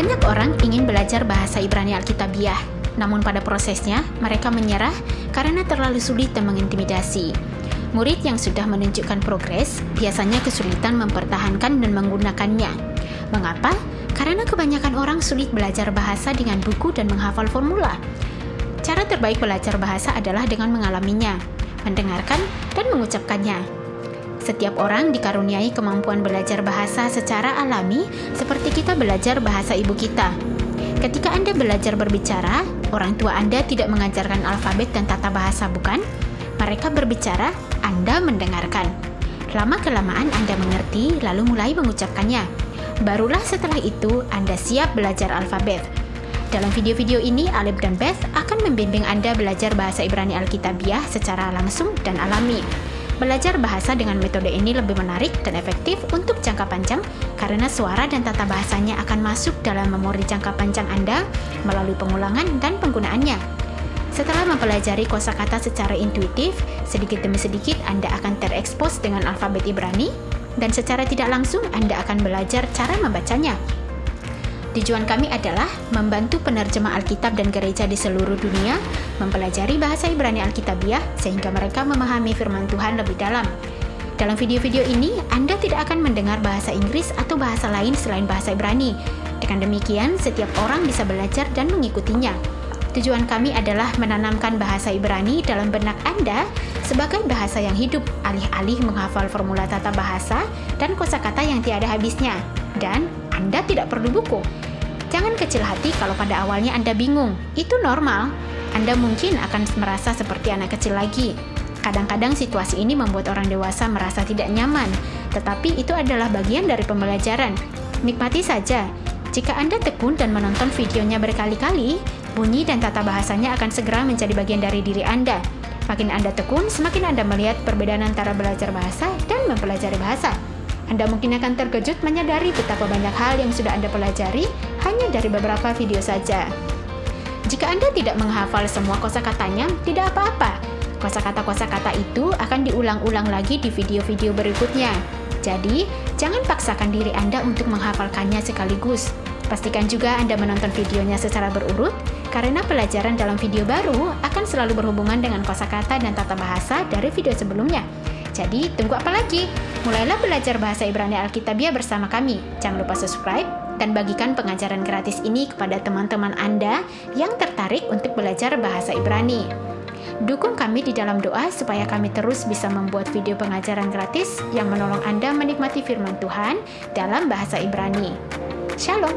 Banyak orang ingin belajar bahasa Ibrani Alkitabiah, namun pada prosesnya mereka menyerah karena terlalu sulit dan mengintimidasi. Murid yang sudah menunjukkan progres biasanya kesulitan mempertahankan dan menggunakannya. Mengapa? Karena kebanyakan orang sulit belajar bahasa dengan buku dan menghafal formula. Cara terbaik belajar bahasa adalah dengan mengalaminya, mendengarkan, dan mengucapkannya. Setiap orang dikaruniai kemampuan belajar bahasa secara alami, seperti kita belajar bahasa ibu kita. Ketika Anda belajar berbicara, orang tua Anda tidak mengajarkan alfabet dan tata bahasa, bukan? Mereka berbicara, Anda mendengarkan. Lama-kelamaan Anda mengerti, lalu mulai mengucapkannya. Barulah setelah itu Anda siap belajar alfabet. Dalam video-video ini, Alip dan Beth akan membimbing Anda belajar bahasa Ibrani Alkitabiah secara langsung dan alami. Belajar bahasa dengan metode ini lebih menarik dan efektif untuk jangka panjang karena suara dan tata bahasanya akan masuk dalam memori jangka panjang Anda melalui pengulangan dan penggunaannya. Setelah mempelajari kosakata secara intuitif, sedikit demi sedikit Anda akan terekspos dengan alfabet Ibrani dan secara tidak langsung Anda akan belajar cara membacanya. Tujuan kami adalah membantu penerjemah Alkitab dan gereja di seluruh dunia mempelajari bahasa Ibrani Alkitabiah sehingga mereka memahami firman Tuhan lebih dalam. Dalam video-video ini, Anda tidak akan mendengar bahasa Inggris atau bahasa lain selain bahasa Ibrani. Dengan demikian, setiap orang bisa belajar dan mengikutinya. Tujuan kami adalah menanamkan bahasa Ibrani dalam benak Anda sebagai bahasa yang hidup, alih-alih menghafal formula tata bahasa dan kosakata yang tiada habisnya. Dan anda tidak perlu buku. Jangan kecil hati kalau pada awalnya Anda bingung. Itu normal. Anda mungkin akan merasa seperti anak kecil lagi. Kadang-kadang situasi ini membuat orang dewasa merasa tidak nyaman, tetapi itu adalah bagian dari pembelajaran. Nikmati saja. Jika Anda tekun dan menonton videonya berkali-kali, bunyi dan tata bahasanya akan segera menjadi bagian dari diri Anda. Makin Anda tekun, semakin Anda melihat perbedaan antara belajar bahasa dan mempelajari bahasa. Anda mungkin akan terkejut menyadari betapa banyak hal yang sudah Anda pelajari hanya dari beberapa video saja. Jika Anda tidak menghafal semua kosakatanya, tidak apa-apa. Kosakata-kosakata itu akan diulang-ulang lagi di video-video berikutnya. Jadi, jangan paksakan diri Anda untuk menghafalkannya sekaligus. Pastikan juga Anda menonton videonya secara berurut, karena pelajaran dalam video baru akan selalu berhubungan dengan kosakata dan tata bahasa dari video sebelumnya. Jadi, tunggu apa lagi? Mulailah belajar bahasa Ibrani Alkitabiah bersama kami. Jangan lupa subscribe dan bagikan pengajaran gratis ini kepada teman-teman Anda yang tertarik untuk belajar bahasa Ibrani. Dukung kami di dalam doa supaya kami terus bisa membuat video pengajaran gratis yang menolong Anda menikmati firman Tuhan dalam bahasa Ibrani. Shalom.